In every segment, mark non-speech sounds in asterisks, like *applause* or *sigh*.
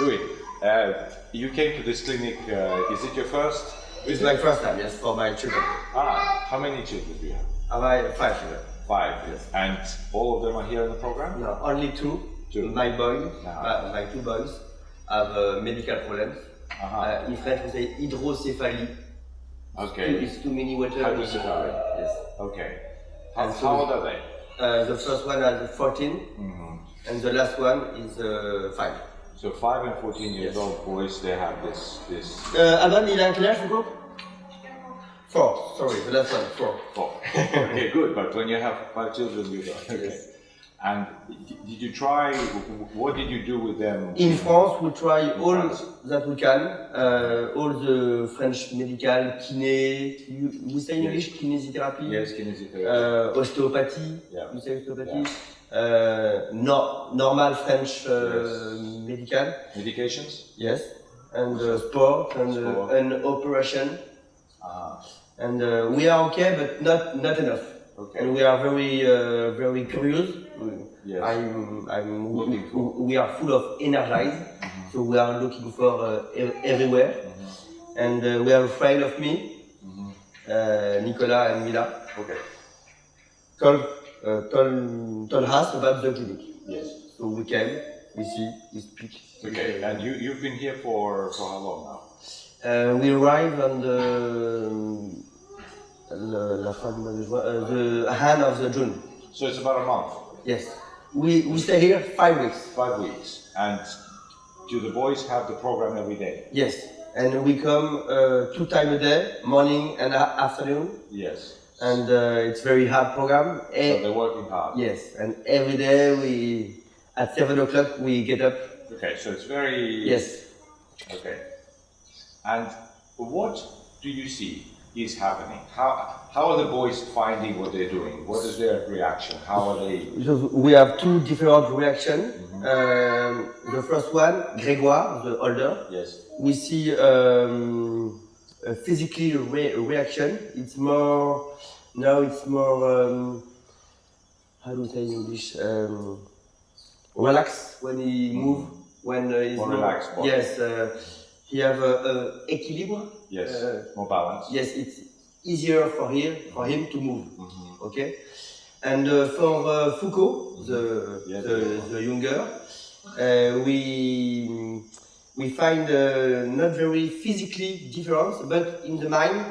Louis, uh, you came to this clinic, uh, is it your first? It's my first time, yes, for my children. Ah, how many children do you have? I have five children. Five. Yes. And all of them are here in the program? No, only two. Two. My boy, Ah. my, two boys, have uh, medical problems. Uh-huh. Uh, in French, we say hydrocephalie. Okay. It's too many water. Hydrocephaly. Yes. Okay. How, And so- how old are they? Uh, the first one has 14, Mhm. and the last one is uh, 5. So five and 14 years Yes. old boys, they have this, this, Uh, Adam, il a quel âge, Hugo? Four, sorry, the last one, four. oh, *laughs* okay, good, but when you have five children, you don't, okay. Yes. And did you try, what did you do with them? In France, we try all France. that we can, uh, all the French medical, kiné, you, we say in Yes. English, kinesiotherapy, Yes, kinesiotherapy. uh, osteopathy, Yeah. we say osteopathy, uh, no, normal French uh, medical, Medications? yes, and uh, sport and, Sport. Uh, and operation, Ah, and uh, we are okay, but not not enough. okay. And we are very uh, very curious. Yes. I'm, I'm, we are full of energized, so we are looking for uh, everywhere. Mm-hmm. And uh, we are afraid of me, uh, Nicolas and Mila, Okay. told, uh, told, told us about the clinic. Yes. So we came, we see, we speak. Okay, and you, you've been here for, for how long now? Uh, we arrived on the, la, la fin du mois de juin, uh, the hand of the June. So it's about a month, Yes. We, we stay here five weeks. five weeks. And do the boys have the program every day? Yes. And we come uh, two times a day, morning and a- afternoon. Yes. And uh, it's very hard program. So they're working hard? yes. And every day we, at seven o'clock, we get up. Okay, so it's very... Yes. Okay. And what do you see is happening? How, how are the boys finding what they're doing? What is their reaction? How are they... So we have two different reactions. Um, the first one, Grégoire, the older, Yes. we see um, a physically re- reaction. It's more now. It's more um, how do you say in English? Relax when he move. When uh, he's More relaxed. Yes, uh, he have a, a equilibre. Yes. Uh, More balance? Yes, it's easier for him for him to move. Mhm. Okay. And uh, for uh, Foucault, the, Yes. the, the younger, uh, we we find uh, not very physically different, but in the mind,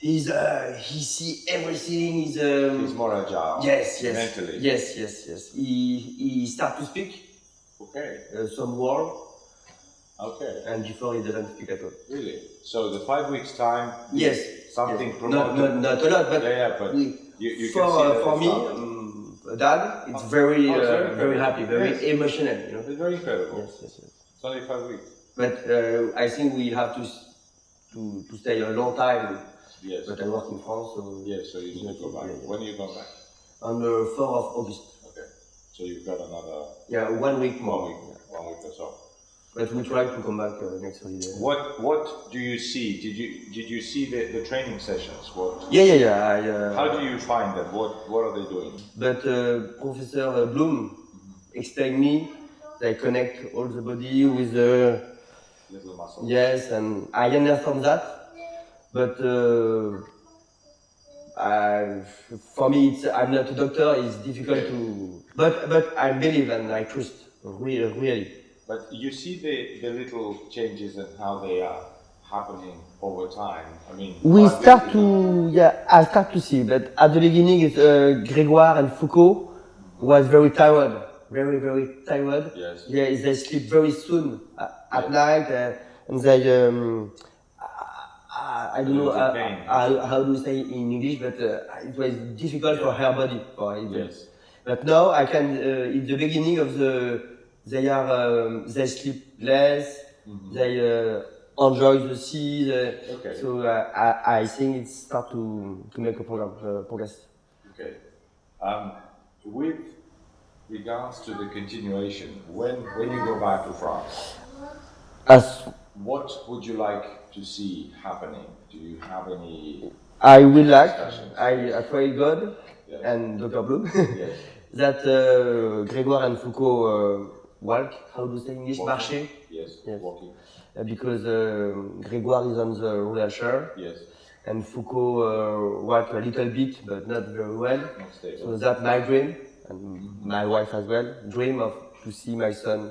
he's uh, he see everything. He's um, He's more agile? yes, yes, Mentally? yes, yes, yes. He he start to speak Okay, uh, some word, okay. and before he doesn't speak at all. Really? So the five weeks time, Yes, something yes. Not, promoted? not not a lot, but Yeah, yeah, but we, you, you for uh, for me, um, dad, it's very Oh, uh, very very happy, very Yes. emotional, you know. It's very incredible. Yes, yes, yes. It's only five weeks. But uh, I think we have to to to stay a long time. Yes. But I work in France, so Yes, so you need to go back. Yeah, yeah. When are you going back? on the fourth of August. Okay. So you've got another Yeah, one week more. one week, one week or so. But we try to come back uh, next holiday. What What do you see? Did you Did you see the, the training sessions? What Yeah, yeah, yeah. I, uh, How do you find them? What What are they doing? But uh, Professor Bloom explained me they connect all the body with the Little muscles. yes, and I understand that. But uh, I, for me, it's, I'm not a doctor. It's difficult to. But but I believe and I trust really, really. But you see the, the little changes and how they are happening over time. I mean, We start to, yeah, I start to see, but at the beginning, it's, uh, Grégoire and Foucault was very tired, very, very tired. Yes. Yeah, they sleep very soon uh, at Yeah. night, uh, and they, um, I, don't know Little uh, how, how do you say in English, but uh, it was difficult for her body. For it. Yes. But now I can, uh, in the beginning of the, they are, um, they sleep less, they uh, enjoy the sea. the- Okay. So uh, I, I think it's start to, to make a program, uh, progress. Okay. Um, with regards to the continuation, when when you go back to France, As what would you like to see happening? Do you have any? I will like, I, I pray God Yes. and Dr. Blum *laughs* Yes. *laughs* that uh, Grégoire and Foucault uh, walk. How do you say in English? Walking. Marcher. Yes. Yes. Walking. Uh, because uh, Grégoire is on the roller chair Yes. and Foucault uh, walk a little bit but not very well. Not. So that's my dream and my wife as well. Dream of to see my son.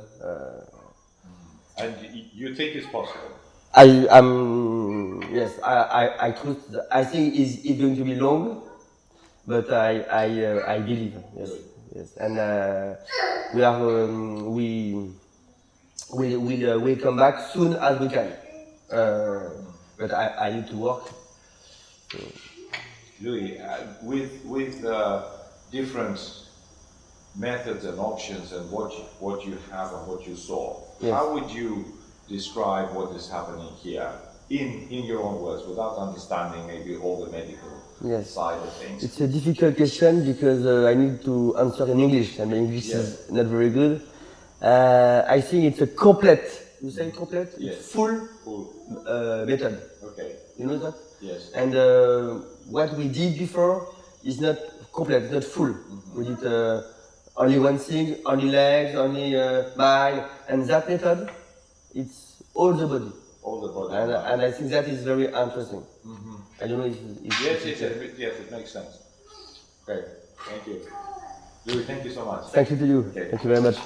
And you think it's possible? I am yes. I I, I trust. I think it's, it's going to be long, but I I uh, I believe yes yes. And uh, we are um, we we will uh, will come back soon as we can. Uh, but I, I need to work. Louis, uh, with with uh, different methods and options and what you, what you have and what you saw, Yes. how would you describe what is happening here in in your own words, without understanding maybe all the medical Yes. side of things? It's a difficult question because uh, I need to answer in English, and my English is not very good. Uh, I think it's a complete. You say complete? Yes. It's full Cool. uh, method. Okay. You know that? Yes. And uh, what we did before is not complete, not full. We did uh, only one thing, only legs, only uh, mind, and that method, it's all the body. All the body. And, and I think that is very interesting. Mm-hmm. I don't know if, if Yes, yes, yes, it- yes, it makes sense. Okay, thank you. Louis, thank you so much. Thank you to you. Okay. Thank you very much.